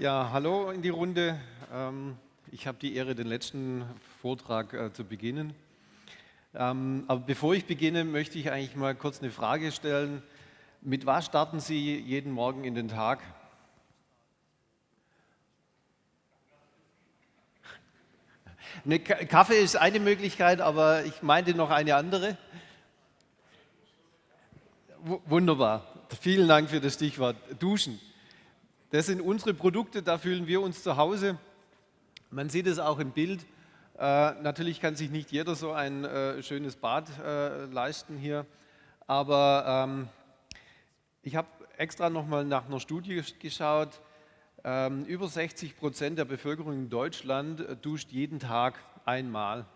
Ja, hallo in die Runde. Ähm, ich habe die Ehre, den letzten Vortrag äh, zu beginnen. Ähm, aber bevor ich beginne, möchte ich eigentlich mal kurz eine Frage stellen. Mit was starten Sie jeden Morgen in den Tag? Eine Kaffee ist eine Möglichkeit, aber ich meinte noch eine andere. Wunderbar. Vielen Dank für das Stichwort Duschen. Das sind unsere Produkte, da fühlen wir uns zu Hause. Man sieht es auch im Bild. Äh, natürlich kann sich nicht jeder so ein äh, schönes Bad äh, leisten hier, aber ähm, ich habe extra nochmal nach einer Studie geschaut. Ähm, über 60 Prozent der Bevölkerung in Deutschland äh, duscht jeden Tag einmal.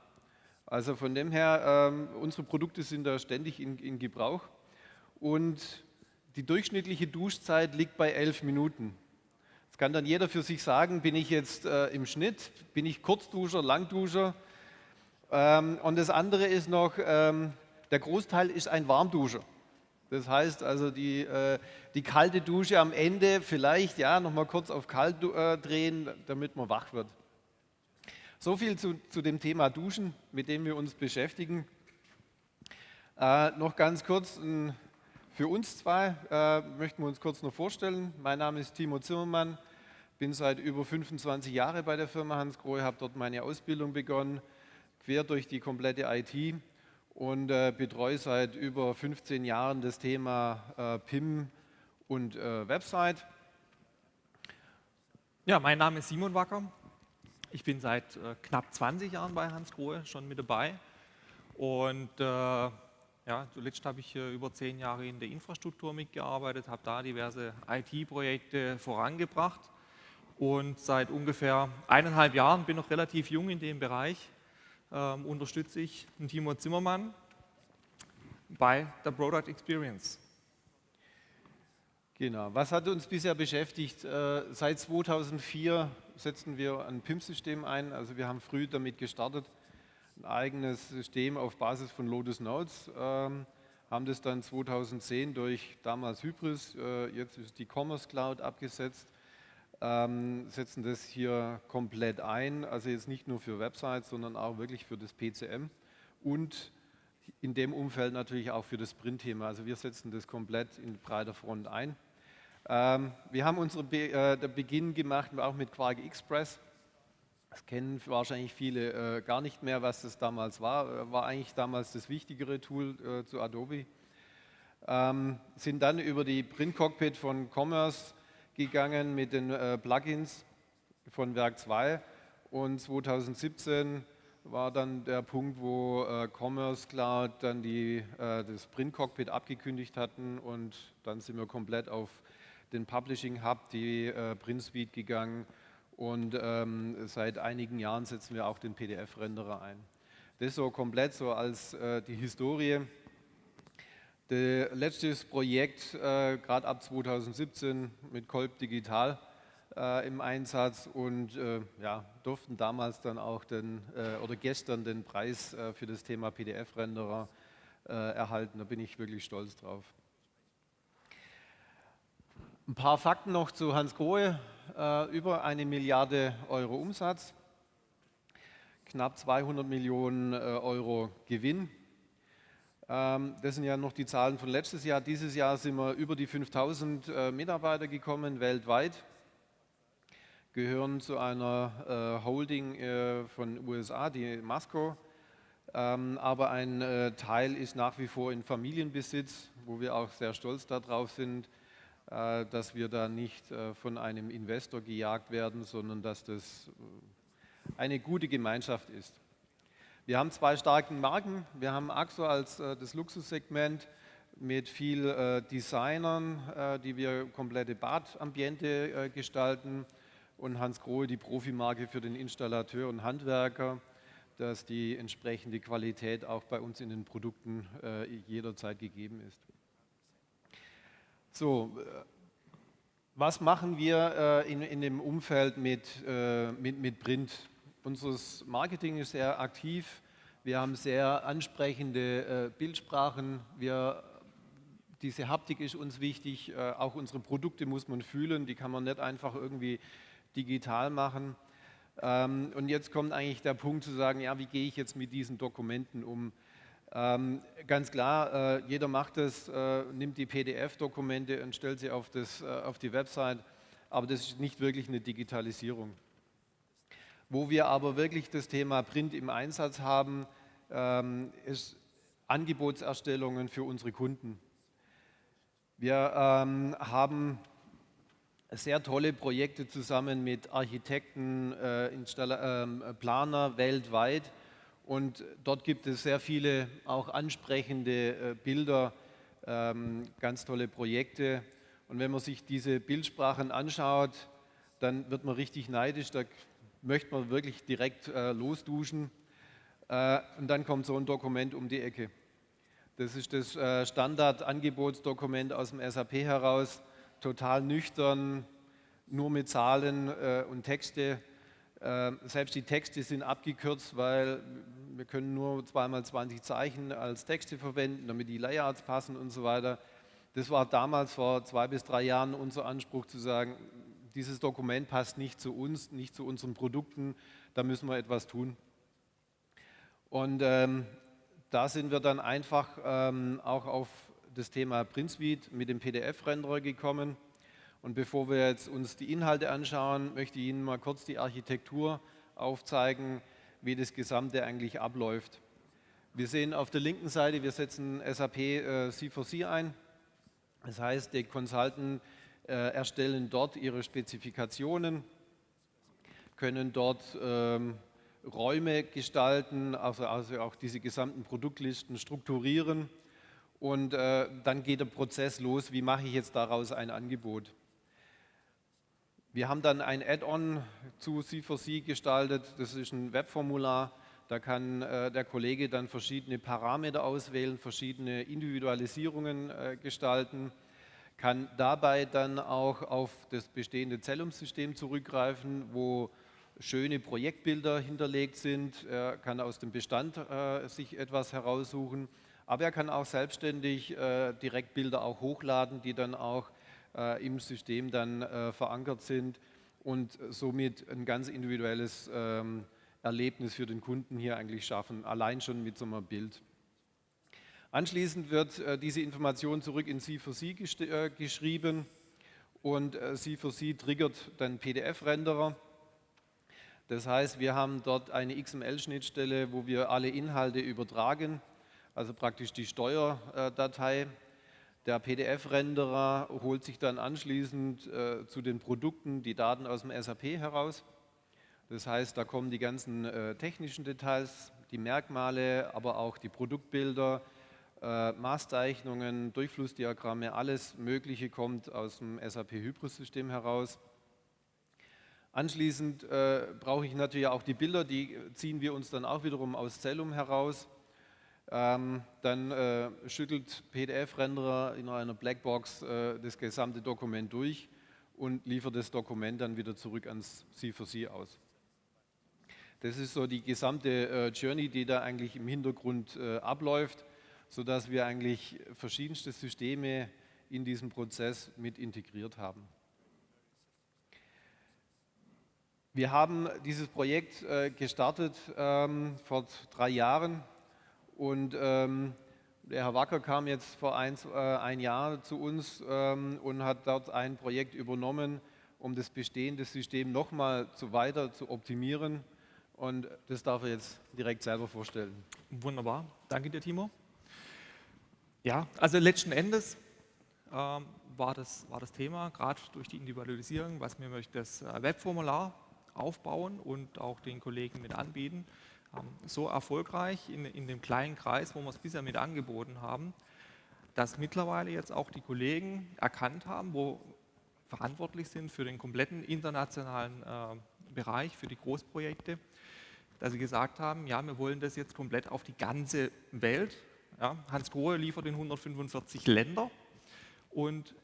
Also von dem her, ähm, unsere Produkte sind da ständig in, in Gebrauch und die durchschnittliche Duschzeit liegt bei elf Minuten. Jetzt kann dann jeder für sich sagen, bin ich jetzt äh, im Schnitt, bin ich Kurzduscher, Langduscher. Ähm, und das andere ist noch, ähm, der Großteil ist ein Warmduscher. Das heißt also die, äh, die kalte Dusche am Ende vielleicht ja nochmal kurz auf kalt äh, drehen, damit man wach wird. So viel zu, zu dem Thema Duschen, mit dem wir uns beschäftigen. Äh, noch ganz kurz ein für uns zwei äh, möchten wir uns kurz noch vorstellen. Mein Name ist Timo Zimmermann, bin seit über 25 Jahren bei der Firma Hans Grohe, habe dort meine Ausbildung begonnen, quer durch die komplette IT und äh, betreue seit über 15 Jahren das Thema äh, PIM und äh, Website. Ja, mein Name ist Simon Wacker. Ich bin seit äh, knapp 20 Jahren bei Hans Grohe schon mit dabei und äh, ja, zuletzt habe ich über zehn Jahre in der Infrastruktur mitgearbeitet, habe da diverse IT-Projekte vorangebracht und seit ungefähr eineinhalb Jahren, bin noch relativ jung in dem Bereich, ähm, unterstütze ich Timo Zimmermann bei der Product Experience. Genau, was hat uns bisher beschäftigt? Äh, seit 2004 setzen wir ein PIM-System ein, also wir haben früh damit gestartet, ein eigenes System auf Basis von Lotus Notes, ähm, haben das dann 2010 durch damals Hybris, äh, jetzt ist die Commerce Cloud abgesetzt, ähm, setzen das hier komplett ein, also jetzt nicht nur für Websites, sondern auch wirklich für das PCM und in dem Umfeld natürlich auch für das Print-Thema. Also wir setzen das komplett in breiter Front ein. Ähm, wir haben unseren Be äh, Beginn gemacht auch mit Quark Express. Das kennen wahrscheinlich viele äh, gar nicht mehr, was das damals war. Äh, war eigentlich damals das wichtigere Tool äh, zu Adobe. Ähm, sind dann über die Print Cockpit von Commerce gegangen mit den äh, Plugins von Werk 2 und 2017 war dann der Punkt, wo äh, Commerce Cloud dann die, äh, das Print Cockpit abgekündigt hatten und dann sind wir komplett auf den Publishing Hub, die Print Suite gegangen und ähm, seit einigen Jahren setzen wir auch den PDF-Renderer ein. Das so komplett so als äh, die Historie. Das letzte Projekt, äh, gerade ab 2017 mit Kolb Digital äh, im Einsatz und äh, ja, durften damals dann auch den, äh, oder gestern den Preis äh, für das Thema PDF-Renderer erhalten. Da bin ich wirklich stolz drauf. Ein paar Fakten noch zu Hans Grohe äh, über eine Milliarde Euro Umsatz, knapp 200 Millionen äh, Euro Gewinn. Ähm, das sind ja noch die Zahlen von letztes Jahr. Dieses Jahr sind wir über die 5000 äh, Mitarbeiter gekommen weltweit, gehören zu einer äh, Holding äh, von USA, die Masco. Ähm, aber ein äh, Teil ist nach wie vor in Familienbesitz, wo wir auch sehr stolz darauf sind dass wir da nicht äh, von einem Investor gejagt werden, sondern dass das äh, eine gute Gemeinschaft ist. Wir haben zwei starke Marken. Wir haben AXO als das Luxussegment mit viel Designern, die wir komplette Badambiente gestalten und Hans Grohe die Profimarke für den Installateur und Handwerker, dass die entsprechende Qualität auch bei uns in den Produkten jederzeit gegeben ist. So, äh, was machen wir äh, in, in dem Umfeld mit, äh, mit, mit Print? Unser Marketing ist sehr aktiv. Wir haben sehr ansprechende Bildsprachen. Wir, diese Haptik ist uns wichtig. auch unsere Produkte muss man fühlen. Die kann man nicht einfach irgendwie digital machen. Ähm, und jetzt kommt eigentlich der Punkt zu sagen, ja, wie gehe ich jetzt mit diesen Dokumenten um? Ähm, ganz klar, äh, jeder macht es, äh, nimmt die PDF-Dokumente und stellt sie auf, das, äh, auf die Website, aber das ist nicht wirklich eine Digitalisierung. Wo wir aber wirklich das Thema Print im Einsatz haben, ähm, ist Angebotserstellungen für unsere Kunden. Wir ähm, haben sehr tolle Projekte zusammen mit Architekten, äh, äh, Planer weltweit und dort gibt es sehr viele auch ansprechende äh, Bilder, ähm, ganz tolle Projekte. Und wenn man sich diese Bildsprachen anschaut, dann wird man richtig neidisch, da möchte man wirklich direkt äh, losduschen. Äh, und dann kommt so ein Dokument um die Ecke. Das ist das Standardangebotsdokument aus dem SAP heraus, total nüchtern, nur mit Zahlen und Texte. Äh, selbst die Texte sind abgekürzt, weil wir können nur zweimal 20 Zeichen als Texte verwenden, damit die Layouts passen und so weiter. Das war damals vor zwei bis drei Jahren unser Anspruch zu sagen, dieses Dokument passt nicht zu uns, nicht zu unseren Produkten, da müssen wir etwas tun. Und ähm, da sind wir dann einfach ähm, auch auf das Thema Print Suite mit dem PDF-Renderer gekommen. Und bevor wir jetzt uns die Inhalte anschauen, möchte ich Ihnen mal kurz die Architektur aufzeigen, wie das Gesamte eigentlich abläuft. Wir sehen auf der linken Seite, wir setzen SAP äh, C4C ein. Das heißt, die Consultants äh, erstellen dort ihre Spezifikationen, können dort ähm, Räume gestalten, also, also, auch diese gesamten Produktlisten strukturieren und äh, dann geht der Prozess los, wie mache ich jetzt daraus ein Angebot. Wir haben dann ein Add-on zu C4C gestaltet, das ist ein Webformular, da kann äh, der Kollege dann verschiedene Parameter auswählen, verschiedene Individualisierungen äh, gestalten, kann dabei dann auch auf das bestehende Zellum-System zurückgreifen, wo schöne Projektbilder hinterlegt sind. Er kann aus dem Bestand äh, sich etwas heraussuchen, aber er kann auch selbstständig äh, direkt Bilder auch hochladen, die dann auch äh, im System dann äh, verankert sind und somit ein ganz individuelles ähm, Erlebnis für den Kunden hier eigentlich schaffen, allein schon mit so einem Bild. Anschließend wird äh, diese Information zurück in C4C äh, geschrieben und äh, C4C triggert dann PDF-Renderer. Das heißt, wir haben dort eine XML-Schnittstelle, wo wir alle Inhalte übertragen, also praktisch die Steuerdatei der PDF-Renderer holt sich dann anschließend äh, zu den Produkten die Daten aus dem SAP heraus. Das heißt, da kommen die ganzen äh, technischen Details, die Merkmale, aber auch die Produktbilder, äh, Maßzeichnungen, Durchflussdiagramme, alles Mögliche kommt aus dem SAP Hybris-System heraus. Anschließend äh, brauche ich natürlich auch die Bilder, die ziehen wir uns dann auch wiederum aus Cellum heraus. Ähm, dann äh, schüttelt PDF-Renderer in einer Blackbox äh, das gesamte Dokument durch und liefert das Dokument dann wieder zurück ans C4C aus. Das ist so die gesamte äh, Journey, die da eigentlich im Hintergrund äh, abläuft, sodass wir eigentlich verschiedenste Systeme in diesem Prozess mit integriert haben. Wir haben dieses Projekt äh, gestartet ähm, vor drei Jahren und ähm, der Herr Wacker kam jetzt vor ein, äh, ein Jahr zu uns ähm, und hat dort ein Projekt übernommen, um das bestehende System nochmal zu weiter zu optimieren. Und das darf er jetzt direkt selber vorstellen. Wunderbar, danke dir, Timo. Ja, also letzten Endes ähm, war, das, war das Thema, gerade durch die Individualisierung, was wir möchten, das äh, Webformular aufbauen und auch den Kollegen mit anbieten so erfolgreich in, in dem kleinen Kreis, wo wir es bisher mit angeboten haben, dass mittlerweile jetzt auch die Kollegen erkannt haben, wo verantwortlich sind für den kompletten internationalen äh, Bereich, für die Großprojekte, dass sie gesagt haben, ja, wir wollen das jetzt komplett auf die ganze Welt. Ja, Hans Grohe liefert in 145 Länder und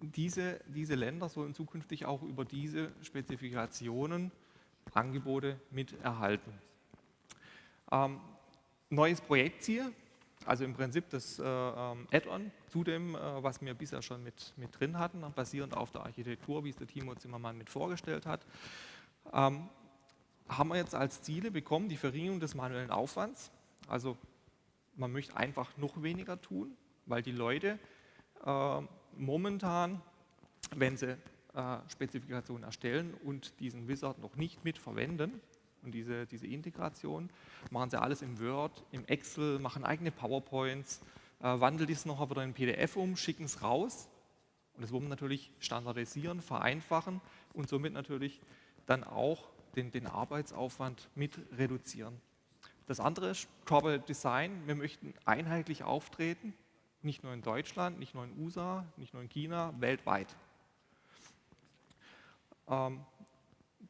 diese, diese Länder sollen zukünftig auch über diese Spezifikationen Angebote mit erhalten. Ähm, neues Projektziel also im Prinzip das äh, ähm, Add-on zu dem, äh, was wir bisher schon mit, mit drin hatten, basierend auf der Architektur, wie es der Timo Zimmermann mit vorgestellt hat, ähm, haben wir jetzt als Ziele bekommen die Verringerung des manuellen Aufwands. Also man möchte einfach noch weniger tun, weil die Leute äh, momentan, wenn sie äh, Spezifikationen erstellen und diesen Wizard noch nicht mit verwenden, und diese, diese Integration, machen sie alles im Word, im Excel, machen eigene PowerPoints, äh, wandeln dies noch wieder in PDF um, schicken es raus. Und das wollen wir natürlich standardisieren, vereinfachen und somit natürlich dann auch den, den Arbeitsaufwand mit reduzieren. Das andere ist Corporate Design. Wir möchten einheitlich auftreten, nicht nur in Deutschland, nicht nur in USA, nicht nur in China, weltweit. Ähm,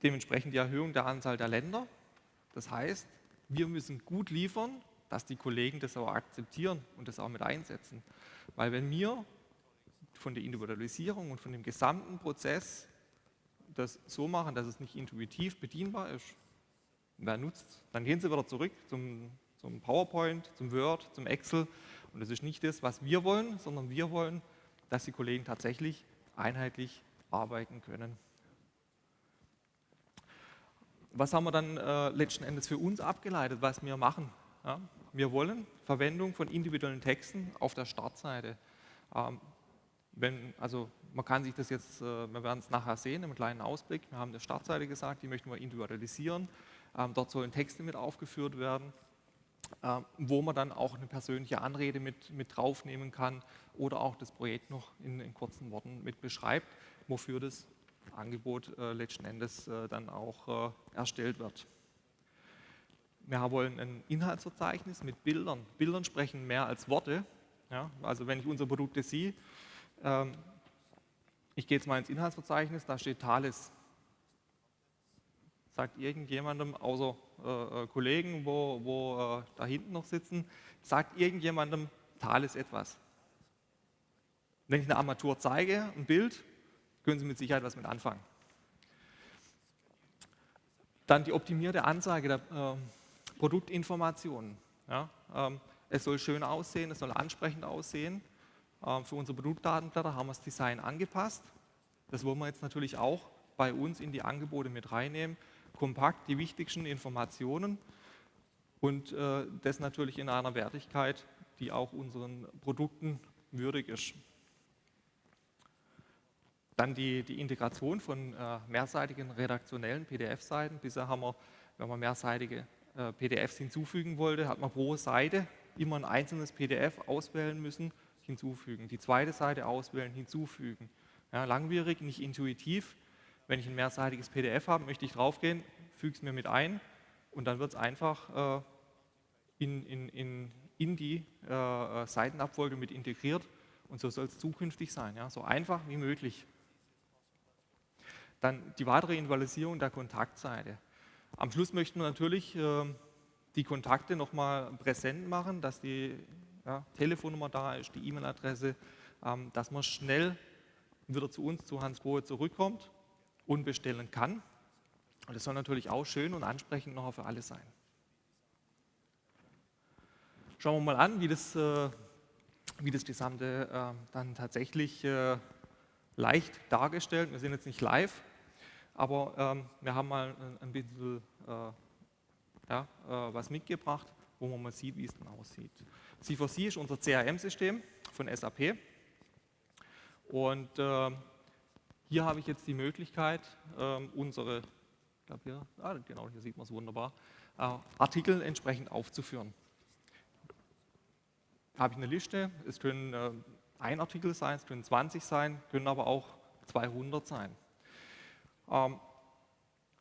dementsprechend die Erhöhung der Anzahl der Länder. Das heißt, wir müssen gut liefern, dass die Kollegen das auch akzeptieren und das auch mit einsetzen. Weil wenn wir von der Individualisierung und von dem gesamten Prozess das so machen, dass es nicht intuitiv bedienbar ist, wer nutzt Dann gehen sie wieder zurück zum, zum PowerPoint, zum Word, zum Excel und das ist nicht das, was wir wollen, sondern wir wollen, dass die Kollegen tatsächlich einheitlich arbeiten können was haben wir dann äh, letzten Endes für uns abgeleitet, was wir machen? Ja? Wir wollen Verwendung von individuellen Texten auf der Startseite. Ähm, wenn, also man kann sich das jetzt, äh, wir werden es nachher sehen, im kleinen Ausblick. Wir haben eine Startseite gesagt, die möchten wir individualisieren. Ähm, dort sollen Texte mit aufgeführt werden, äh, wo man dann auch eine persönliche Anrede mit, mit draufnehmen kann oder auch das Projekt noch in, in kurzen Worten mit beschreibt, wofür das Angebot äh, letzten Endes äh, dann auch äh, erstellt wird. Wir wollen ein Inhaltsverzeichnis mit Bildern. Bildern sprechen mehr als Worte. Ja? Also wenn ich unsere Produkte sehe, ähm, ich gehe jetzt mal ins Inhaltsverzeichnis, da steht Thales. Sagt irgendjemandem, außer äh, äh, Kollegen, wo, wo da hinten noch sitzen, sagt irgendjemandem Thales etwas. Wenn ich eine Armatur zeige, ein Bild, können Sie mit Sicherheit was mit anfangen. Dann die optimierte Anzeige der äh, Produktinformationen. Ja, ähm, es soll schön aussehen, es soll ansprechend aussehen. Ähm, für unsere Produktdatenblätter haben wir das Design angepasst. Das wollen wir jetzt natürlich auch bei uns in die Angebote mit reinnehmen. Kompakt die wichtigsten Informationen und äh, das natürlich in einer Wertigkeit, die auch unseren Produkten würdig ist. Dann die, die Integration von äh, mehrseitigen redaktionellen PDF-Seiten. Bisher haben wir, wenn man mehrseitige äh, PDFs hinzufügen wollte, hat man pro Seite immer ein einzelnes PDF auswählen müssen, hinzufügen. Die zweite Seite auswählen, hinzufügen. Ja, langwierig, nicht intuitiv. Wenn ich ein mehrseitiges PDF habe, möchte ich draufgehen, füge es mir mit ein und dann wird es einfach äh, in, in, in, in die äh, äh, Seitenabfolge mit integriert und so soll es zukünftig sein. Ja? So einfach wie möglich. Dann die weitere Individualisierung der Kontaktseite. Am Schluss möchten wir natürlich äh, die Kontakte nochmal präsent machen, dass die ja, Telefonnummer da ist, die E-Mail-Adresse, ähm, dass man schnell wieder zu uns, zu Hans Grohe zurückkommt und bestellen kann. Und das soll natürlich auch schön und ansprechend noch für alle sein. Schauen wir mal an, wie das, äh, wie das Gesamte äh, dann tatsächlich äh, leicht dargestellt. Wir sind jetzt nicht live, aber ähm, wir haben mal ein, bisschen äh, ja, äh, was mitgebracht, wo man mal sieht, wie es dann aussieht. C4C ist unser CRM-System von SAP. Und äh, hier habe ich jetzt die Möglichkeit, ähm, unsere, ich hier, ah, genau, hier sieht man es wunderbar, äh, Artikel entsprechend aufzuführen. Habe ich eine Liste, es können äh, ein Artikel sein, es können 20 sein, können aber auch 200 sein. Ähm,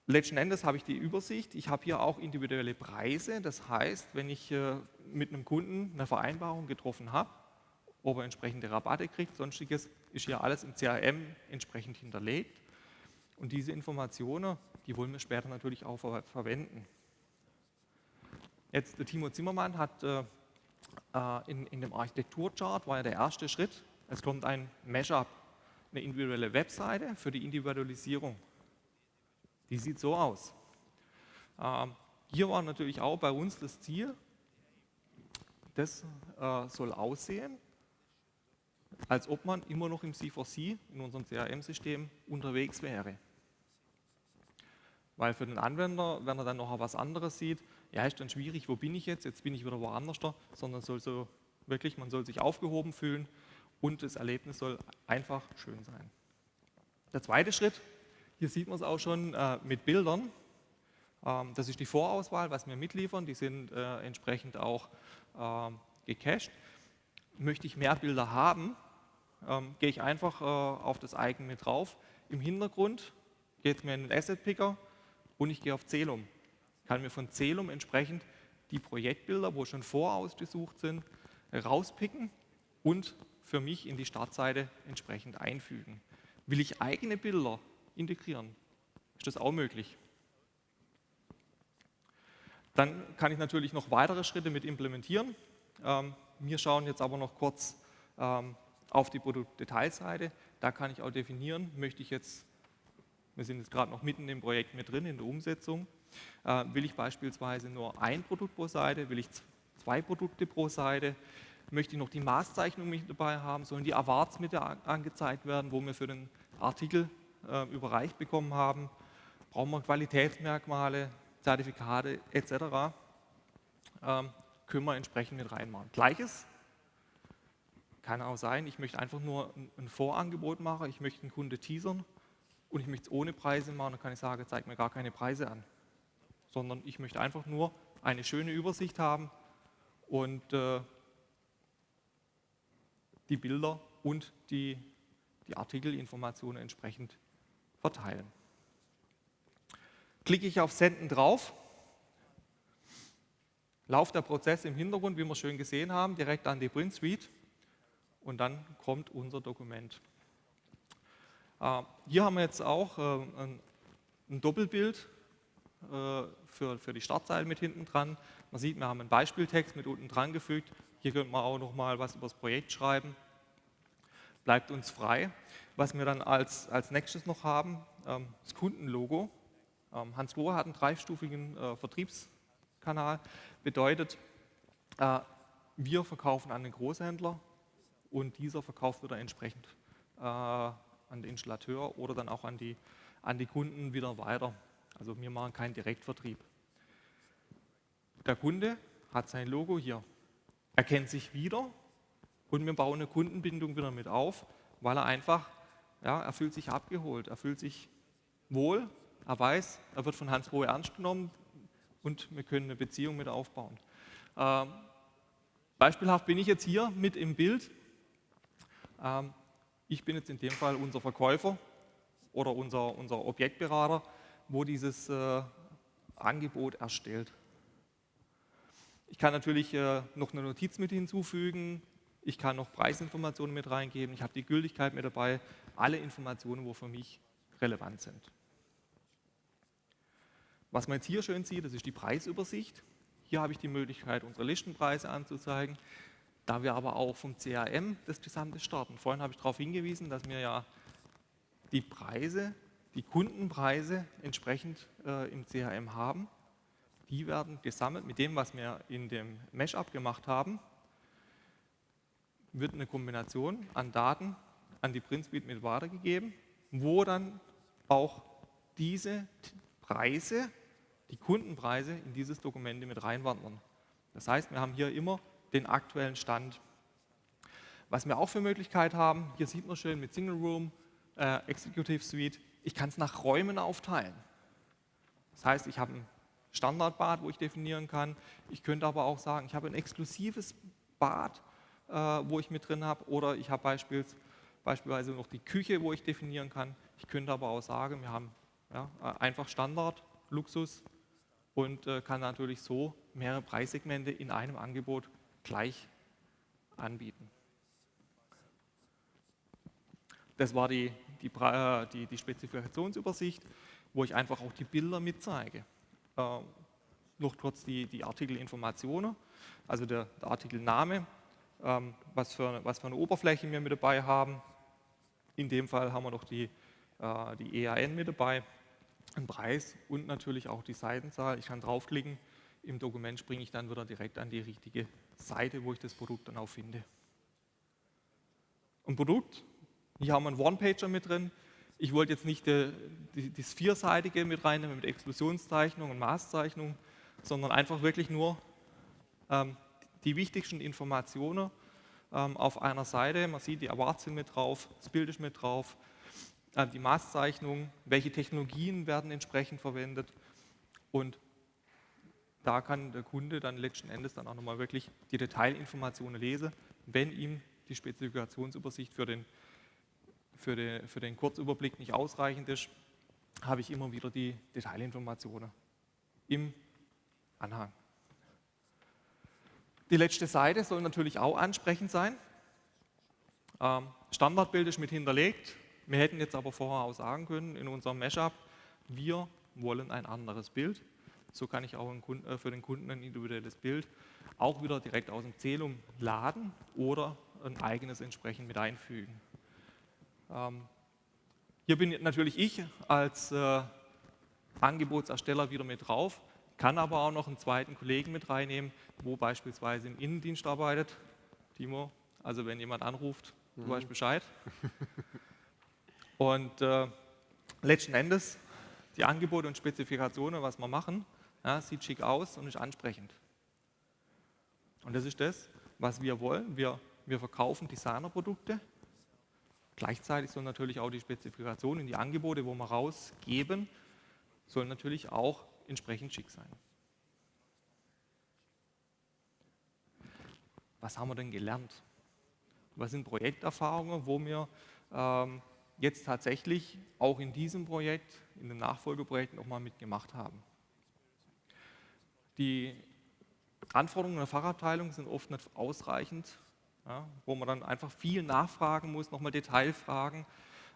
letzten Endes habe ich die Übersicht. Ich habe hier auch individuelle Preise. Das heißt, wenn ich äh, mit einem Kunden eine Vereinbarung getroffen habe, ob er entsprechende Rabatte kriegt, sonstiges, ist hier alles im CRM entsprechend hinterlegt. Und diese Informationen, die wollen wir später natürlich auch ver verwenden. Jetzt, der Timo Zimmermann hat äh, äh in, in dem Architekturchart, war ja der erste Schritt, es kommt ein Mashup, eine individuelle Webseite für die Individualisierung. Die sieht so aus. Ähm, hier war natürlich auch bei uns das Ziel, das äh, soll aussehen, als ob man immer noch im C4C, in unserem CRM-System, unterwegs wäre. Weil für den Anwender, wenn er dann noch was anderes sieht, ja, ist dann schwierig, wo bin ich jetzt, jetzt bin ich wieder woanders da, sondern soll so wirklich, man soll sich aufgehoben fühlen und das Erlebnis soll einfach schön sein. Der zweite Schritt, hier sieht man es auch schon äh, mit Bildern. Ähm, das ist die Vorauswahl, was wir mitliefern, die sind äh, entsprechend auch äh, gecached. Möchte ich mehr Bilder haben, ähm, gehe ich einfach äh, auf das Icon mit drauf. Im Hintergrund geht mir in den Asset Picker und ich gehe auf Celum. Ich kann mir von Celum entsprechend die Projektbilder, wo schon vorausgesucht sind, rauspicken und für mich in die Startseite entsprechend einfügen. Will ich eigene Bilder integrieren, ist das auch möglich. Dann kann ich natürlich noch weitere Schritte mit implementieren. Ähm, wir schauen jetzt aber noch kurz ähm, auf die Produktdetailseite. Da kann ich auch definieren, möchte ich jetzt, wir sind jetzt gerade noch mitten im Projekt mit drin, in der Umsetzung, äh, will ich beispielsweise nur ein Produkt pro Seite, will ich zwei Produkte pro Seite, möchte ich noch die Maßzeichnung mit dabei haben, sollen die Awards mit angezeigt werden, wo wir für den Artikel äh, überreicht bekommen haben, brauchen wir Qualitätsmerkmale, Zertifikate etc. Ähm, können wir entsprechend mit reinmachen. Gleiches kann auch sein, ich möchte einfach nur ein Vorangebot machen, ich möchte einen Kunde teasern und ich möchte es ohne Preise machen, dann kann ich sagen, zeig mir gar keine Preise an. Sondern ich möchte einfach nur eine schöne Übersicht haben und äh, die Bilder und die, die Artikelinformationen entsprechend verteilen. Klicke ich auf Senden drauf, lauft der Prozess im Hintergrund, wie wir schön gesehen haben, direkt an die Print Suite und dann kommt unser Dokument. Äh, hier haben wir jetzt auch äh, ein, Doppelbild äh, für, für die Startseite mit hinten dran. Man sieht, wir haben einen Beispieltext mit unten dran gefügt. Hier könnte man auch noch mal was über das Projekt schreiben. Bleibt uns frei. Was wir dann als, als nächstes noch haben, ähm, das Kundenlogo. Ähm, Hans Lohr hat einen dreistufigen Vertriebskanal. Bedeutet, wir verkaufen an den Großhändler, und dieser verkauft wieder entsprechend äh, an den Installateur oder dann auch an die, an die Kunden wieder weiter. Also wir machen keinen Direktvertrieb. Der Kunde hat sein Logo hier, erkennt sich wieder und wir bauen eine Kundenbindung wieder mit auf, weil er einfach, ja, er fühlt sich abgeholt, er fühlt sich wohl, er weiß, er wird von Hans Rohe ernst genommen und wir können eine Beziehung mit aufbauen. Ähm, beispielhaft bin ich jetzt hier mit im Bild ähm, ich bin jetzt in dem Fall unser Verkäufer oder unser, unser Objektberater, wo dieses äh, Angebot erstellt. Ich kann natürlich äh, noch eine Notiz mit hinzufügen, ich kann noch Preisinformationen mit reingeben, ich habe die Gültigkeit mit dabei, alle Informationen, wo für mich relevant sind. Was man jetzt hier schön sieht, das ist die Preisübersicht. Hier habe ich die Möglichkeit, unsere Listenpreise anzuzeigen. Da wir aber auch vom CRM das gesamte starten. Vorhin habe ich darauf hingewiesen, dass wir ja die Preise, die Kundenpreise entsprechend äh, im CRM haben. Die werden gesammelt mit dem, was wir in dem Mesh-Up gemacht haben. Wird eine Kombination an Daten an die PrintSuite mit weitergegeben, wo dann auch diese Preise, die Kundenpreise in dieses Dokument mit reinwandern. Das heißt, wir haben hier immer den aktuellen Stand. Was wir auch für Möglichkeit haben, hier sieht man schön mit Single Room, äh, Executive Suite, ich kann es nach Räumen aufteilen. Das heißt, ich habe ein Standardbad, wo ich definieren kann. Ich könnte aber auch sagen, ich habe ein exklusives Bad, äh, wo ich mit drin habe, oder ich habe beispielsweise, beispielsweise noch die Küche, wo ich definieren kann. Ich könnte aber auch sagen, wir haben ja, einfach Standard, Luxus und äh, kann natürlich so mehrere Preissegmente in einem Angebot gleich anbieten. Das war die, die, äh, die, die Spezifikationsübersicht, wo ich einfach auch die Bilder mitzeige. Äh, noch kurz die, die Artikelinformationen, also der, der Artikelname, was, für, was für eine Oberfläche wir mit dabei haben. In dem Fall haben wir noch die, äh, die EAN mit dabei, einen Preis und natürlich auch die Seitenzahl. Ich kann draufklicken, im Dokument springe ich dann wieder direkt an die richtige Seite, wo ich das Produkt dann auch finde. Ein Produkt, hier haben wir einen One-Pager mit drin. Ich wollte jetzt nicht die, die, das Vierseitige mit reinnehmen mit Explosionszeichnung und Maßzeichnung, sondern einfach wirklich nur ähm, die wichtigsten Informationen ähm, auf einer Seite. Man sieht, die Awards sind mit drauf, das Bild ist mit drauf, äh, die Maßzeichnung, welche Technologien werden entsprechend verwendet und da kann der Kunde dann letzten Endes dann auch nochmal wirklich die Detailinformationen lesen, wenn ihm die Spezifikationsübersicht für den, für, den, für den Kurzüberblick nicht ausreichend ist, habe ich immer wieder die Detailinformationen im Anhang. Die letzte Seite soll natürlich auch ansprechend sein. Ähm, Standardbild ist mit hinterlegt. Wir hätten jetzt aber vorher auch sagen können in unserem Mashup, wir wollen ein anderes Bild. So kann ich auch äh, für den Kunden ein individuelles Bild auch wieder direkt aus dem Zählum laden oder ein eigenes entsprechend mit einfügen. Ähm, hier bin natürlich ich als äh, Angebotsersteller wieder mit drauf, kann aber auch noch einen zweiten Kollegen mit reinnehmen, wo beispielsweise im Innendienst arbeitet. Timo, also wenn jemand anruft, du mhm. weißt Bescheid. Und äh, letzten Endes die Angebote und Spezifikationen, was wir machen, ja, sieht schick aus und ist ansprechend. Und das ist das, was wir wollen. Wir, wir verkaufen Designerprodukte. Gleichzeitig sollen natürlich auch die Spezifikationen, die Angebote, wo wir rausgeben, sollen natürlich auch entsprechend schick sein. Was haben wir denn gelernt? Was sind Projekterfahrungen, wo wir ähm, jetzt tatsächlich auch in diesem Projekt, in den Nachfolgeprojekten nochmal mitgemacht haben? Die Anforderungen der Fachabteilung sind oft nicht ausreichend, ja, wo man dann einfach viel nachfragen muss, nochmal Detailfragen.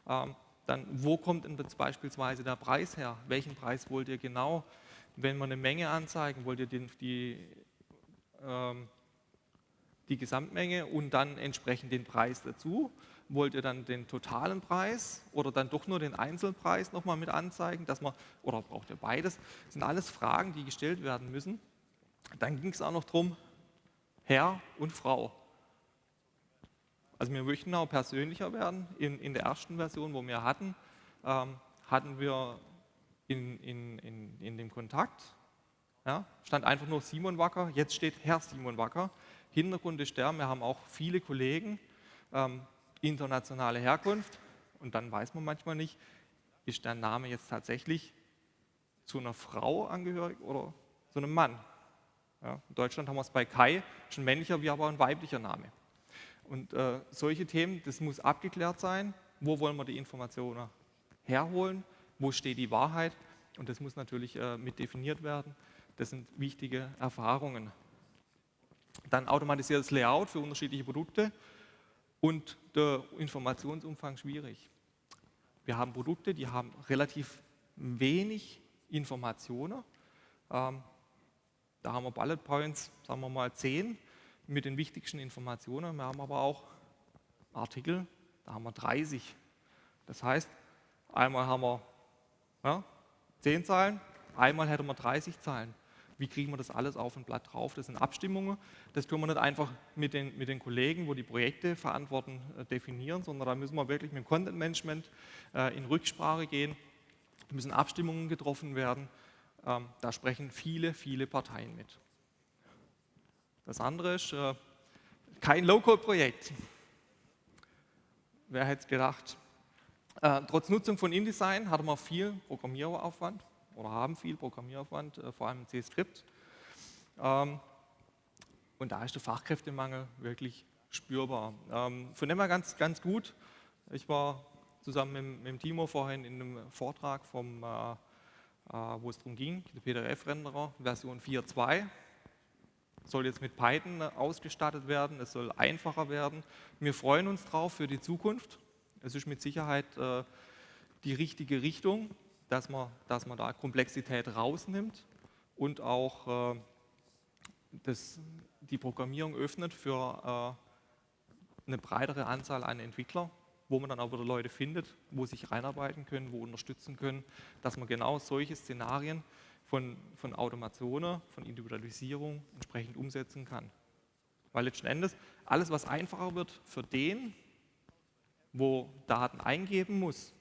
Ähm, dann, wo kommt denn beispielsweise der Preis her? Welchen Preis wollt ihr genau? Wenn wir eine Menge anzeigen, wollt ihr die, die, ähm, die Gesamtmenge und dann entsprechend den Preis dazu? Wollt ihr dann den totalen Preis oder dann doch nur den Einzelpreis nochmal mit anzeigen, dass man, oder braucht ihr beides? Das sind alles Fragen, die gestellt werden müssen. Dann ging es auch noch darum, Herr und Frau. Also wir möchten auch persönlicher werden. In, in der ersten Version, wo wir hatten, ähm, hatten wir in, in, in, in dem Kontakt, ja, stand einfach nur Simon Wacker, jetzt steht Herr Simon Wacker. Hintergrund ist der, wir haben auch viele Kollegen, ähm, internationale Herkunft und dann weiß man manchmal nicht, ist der Name jetzt tatsächlich zu einer Frau angehörig oder zu einem Mann. Ja, in Deutschland haben wir es bei Kai, schon männlicher wie aber ein weiblicher Name. Und äh, solche Themen, das muss abgeklärt sein. Wo wollen wir die Informationen herholen? Wo steht die Wahrheit? Und das muss natürlich äh, mit definiert werden. Das sind wichtige Erfahrungen. Dann automatisiertes Layout für unterschiedliche Produkte und der Informationsumfang schwierig. Wir haben Produkte, die haben relativ wenig Informationen. Ähm, da haben wir Bullet Points, sagen wir mal 10 mit den wichtigsten Informationen. Wir haben aber auch Artikel, da haben wir 30. Das heißt, einmal haben wir ja, 10 Zeilen, einmal hätten wir 30 Zeilen. Wie kriegen wir das alles auf ein Blatt drauf? Das sind Abstimmungen. Das können wir nicht einfach mit den, mit den Kollegen, wo die Projekte verantworten, äh, definieren, sondern da müssen wir wirklich mit dem Content Management äh, in Rücksprache gehen. Da müssen Abstimmungen getroffen werden. Ähm, da sprechen viele, viele Parteien mit. Das andere ist äh, kein Low-Code-Projekt. Wer hätte es gedacht? Äh, trotz Nutzung von InDesign hatten wir viel Programmieraufwand oder haben viel Programmieraufwand, äh, vor allem in C-Script. Ähm, und da ist der Fachkräftemangel wirklich spürbar. Ähm, von dem her ganz, ganz gut. Ich war zusammen mit, mit Timo vorhin in einem Vortrag, vom, äh, äh wo es darum ging, der PDF-Renderer Version 4.2 soll jetzt mit Python ausgestattet werden, es soll einfacher werden. Wir freuen uns drauf für die Zukunft. Es ist mit Sicherheit äh, die richtige Richtung, dass man, dass man da Komplexität rausnimmt und auch äh, das, die Programmierung öffnet für äh, eine breitere Anzahl an Entwicklern, wo man dann auch wieder Leute findet, wo sich reinarbeiten können, wo unterstützen können, dass man genau solche Szenarien von, von Automationen, von Individualisierung entsprechend umsetzen kann. Weil letzten Endes alles, was einfacher wird für den, wo Daten eingeben muss,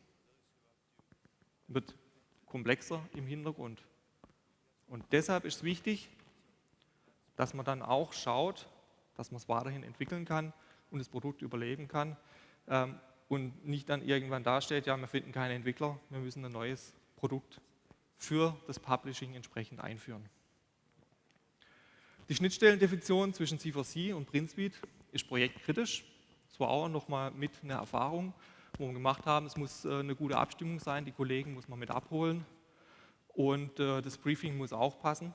wird komplexer im Hintergrund. Und deshalb ist es wichtig, dass man dann auch schaut, dass man es weiterhin entwickeln kann und das Produkt überleben kann ähm, und nicht dann irgendwann dasteht, ja, wir finden keine Entwickler, wir müssen ein neues Produkt für das Publishing entsprechend einführen. Die Schnittstellendefinition zwischen C4C und PrintSuite ist projektkritisch. Das war auch nochmal mit einer Erfahrung, wo wir gemacht haben, es muss äh, eine gute Abstimmung sein, die Kollegen muss man mit abholen und äh, das Briefing muss auch passen.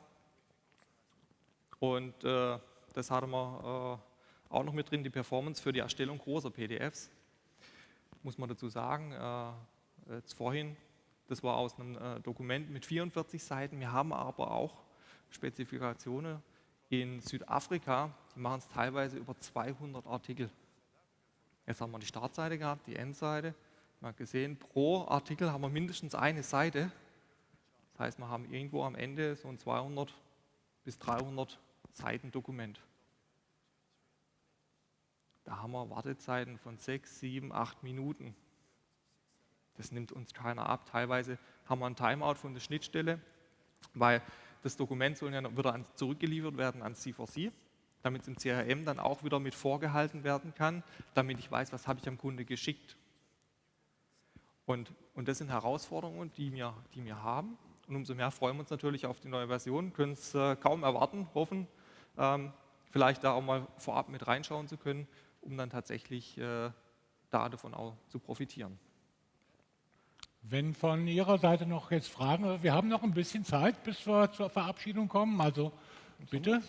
Und äh, das hatten wir auch noch mit drin, die Performance für die Erstellung großer PDFs. Muss man dazu sagen, jetzt vorhin, das war aus einem Dokument mit 44 Seiten. Wir haben aber auch Spezifikationen in Südafrika, die machen es teilweise über 200 Artikel. Jetzt haben wir die Startseite gehabt, die Endseite. Man hat gesehen, pro Artikel haben wir mindestens eine Seite. Das heißt, wir haben irgendwo am Ende so ein 200 bis 300 Seiten Dokument. Da haben wir Wartezeiten von 6, 7, 8 Minuten. Das nimmt uns keiner ab. Teilweise haben wir ein Timeout von der Schnittstelle, weil das Dokument soll ja wieder zurückgeliefert werden ans C4C, damit es im CRM dann auch wieder mit vorgehalten werden kann, damit ich weiß, was habe ich am Kunde geschickt. Und, und das sind Herausforderungen, die wir, die wir haben. Und umso mehr freuen wir uns natürlich auf die neue Version, können es äh, kaum erwarten, hoffen, ähm, vielleicht da auch mal vorab mit reinschauen zu können, um dann tatsächlich äh, da davon auch zu profitieren. Wenn von Ihrer Seite noch jetzt Fragen, wir haben noch ein bisschen Zeit, bis wir zur Verabschiedung kommen, also bitte.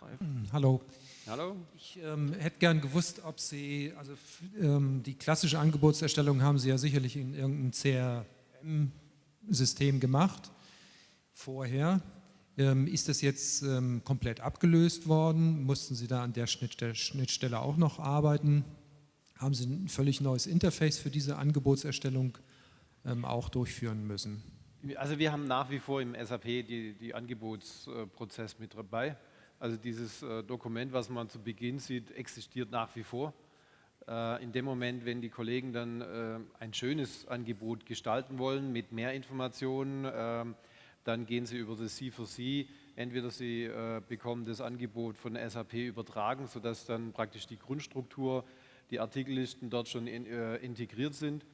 Hm, hallo. Hallo. Ich ähm, hätte gern gewusst, ob Sie, also ähm, die klassische Angebotserstellung haben Sie ja sicherlich in irgendeinem CRM-System gemacht vorher. Ähm, ist das jetzt ähm, komplett abgelöst worden? Mussten Sie da an der Schnittstelle, Schnittstelle auch noch arbeiten? Haben Sie ein völlig neues Interface für diese Angebotserstellung ähm, auch durchführen müssen? Also wir haben nach wie vor im SAP die, die Angebotsprozess mit dabei. Also dieses äh, Dokument, was man zu Beginn sieht, existiert nach wie vor. Äh, in dem Moment, wenn die Kollegen dann äh, ein schönes Angebot gestalten wollen mit mehr Informationen, ähm, dann gehen sie über das C4C. Entweder sie bekommen das Angebot von SAP übertragen, sodass dann praktisch die Grundstruktur, die Artikellisten dort schon integriert sind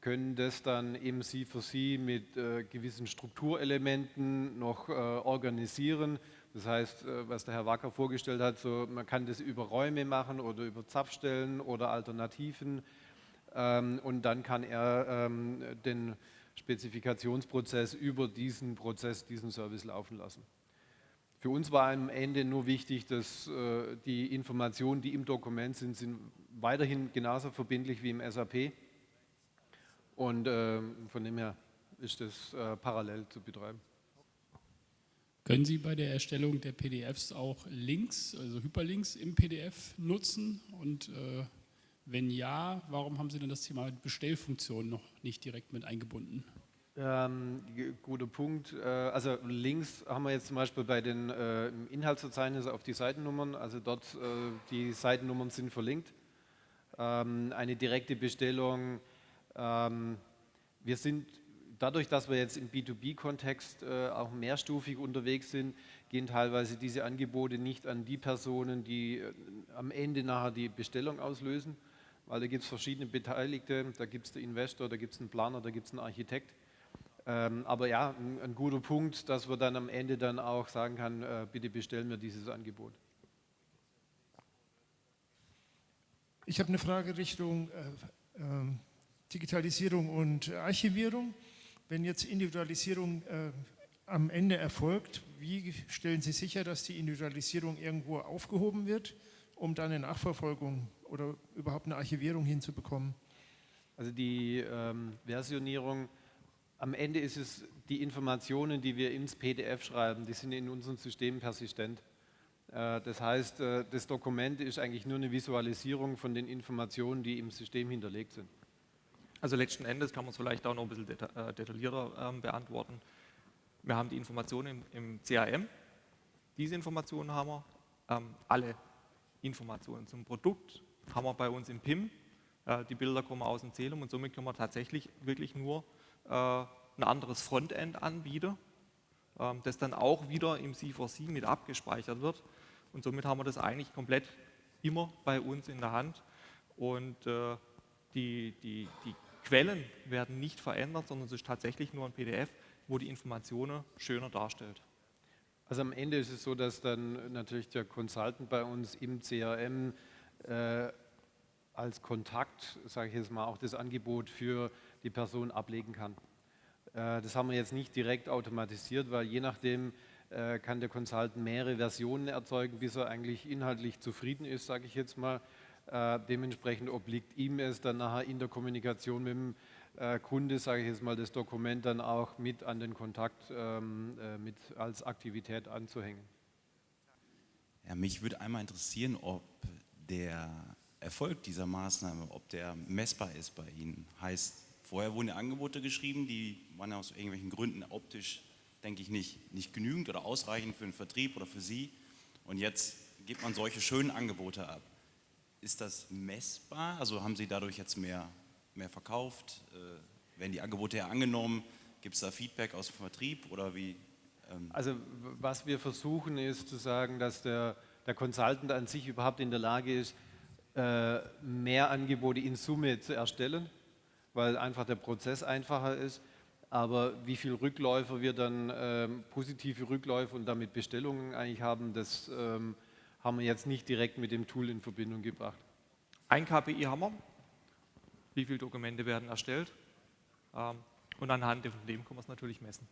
können das dann im C4C mit äh, gewissen Strukturelementen noch äh, organisieren. Das heißt, äh, was der Herr Wacker vorgestellt hat, so, man kann das über Räume machen oder über Zapfstellen oder Alternativen ähm, und dann kann er ähm, den Spezifikationsprozess über diesen Prozess, diesen Service laufen lassen. Für uns war am Ende nur wichtig, dass äh, die Informationen, die im Dokument sind, sind weiterhin genauso verbindlich wie im SAP und äh, von dem her ist das äh, parallel zu betreiben. Können Sie bei der Erstellung der PDFs auch Links, also Hyperlinks im PDF nutzen? Und äh, wenn ja, warum haben Sie denn das Thema Bestellfunktion noch nicht direkt mit eingebunden? Ähm, guter Punkt. Äh, also Links haben wir jetzt zum Beispiel bei den äh, Inhaltsverzeichnissen auf die Seitennummern. Also dort äh, die Seitennummern sind verlinkt. Ähm, eine direkte Bestellung ähm, wir sind dadurch, dass wir jetzt im B2B-Kontext äh, auch mehrstufig unterwegs sind, gehen teilweise diese Angebote nicht an die Personen, die äh, am Ende nachher die Bestellung auslösen, weil da gibt es verschiedene Beteiligte, da gibt es den Investor, da gibt es einen Planer, da gibt es einen Architekt. Ähm, aber ja, ein, ein, guter Punkt, dass wir dann am Ende dann auch sagen kann, äh, bitte bestellen wir dieses Angebot. Ich habe eine Frage Richtung äh, ähm, Digitalisierung und Archivierung. Wenn jetzt Individualisierung äh, am Ende erfolgt, wie stellen Sie sicher, dass die Individualisierung irgendwo aufgehoben wird, um dann eine Nachverfolgung oder überhaupt eine Archivierung hinzubekommen? Also die ähm, Versionierung, am Ende ist es die Informationen, die wir ins PDF schreiben, die sind in unseren Systemen persistent. Äh, das heißt, äh, das Dokument ist eigentlich nur eine Visualisierung von den Informationen, die im System hinterlegt sind. Also letzten Endes kann man es vielleicht auch noch ein bisschen äh, detaillierter ähm, beantworten. Wir haben die Informationen im, im, CRM. Diese Informationen haben wir ähm, alle Informationen zum Produkt haben wir bei uns im PIM. Äh, die Bilder kommen aus dem Zählung und somit können wir tatsächlich wirklich nur äh, ein anderes Frontend anbieten, ähm, das dann auch wieder im C4C mit abgespeichert wird. Und somit haben wir das eigentlich komplett immer bei uns in der Hand. Und äh, die, die, die Quellen werden nicht verändert, sondern es ist tatsächlich nur ein PDF, wo die Informationen schöner darstellt. Also am Ende ist es so, dass dann natürlich der Consultant bei uns im CRM äh, als Kontakt, sage ich jetzt mal, auch das Angebot für die Person ablegen kann. Äh, das haben wir jetzt nicht direkt automatisiert, weil je nachdem äh, kann der Consultant mehrere Versionen erzeugen, bis er eigentlich inhaltlich zufrieden ist, sage ich jetzt mal. Äh, dementsprechend obliegt ihm es dann nachher in der Kommunikation mit dem äh, Kunde, sage ich jetzt mal, das Dokument dann auch mit an den Kontakt ähm, äh, mit als Aktivität anzuhängen. Ja, mich würde einmal interessieren, ob der Erfolg dieser Maßnahme, ob der messbar ist bei Ihnen. Heißt, vorher wurden ja Angebote geschrieben, die waren aus irgendwelchen Gründen optisch, denke ich, nicht, nicht genügend oder ausreichend für den Vertrieb oder für Sie. Und jetzt gibt man solche schönen Angebote ab. Ist das messbar? Also haben Sie dadurch jetzt mehr mehr verkauft? Äh, werden die Angebote ja angenommen? Gibt es da Feedback aus dem Vertrieb oder wie? Ähm also was wir versuchen ist zu sagen, dass der, der Consultant an sich überhaupt in der Lage ist, äh, mehr Angebote in Summe zu erstellen, weil einfach der Prozess einfacher ist. Aber wie viele Rückläufer wir dann, ähm, positive Rückläufe und damit Bestellungen eigentlich haben, das ähm, haben wir jetzt nicht direkt mit dem Tool in Verbindung gebracht. Ein KPI haben wir, wie viele Dokumente werden erstellt. Ähm, und anhand von dem kann man es natürlich messen.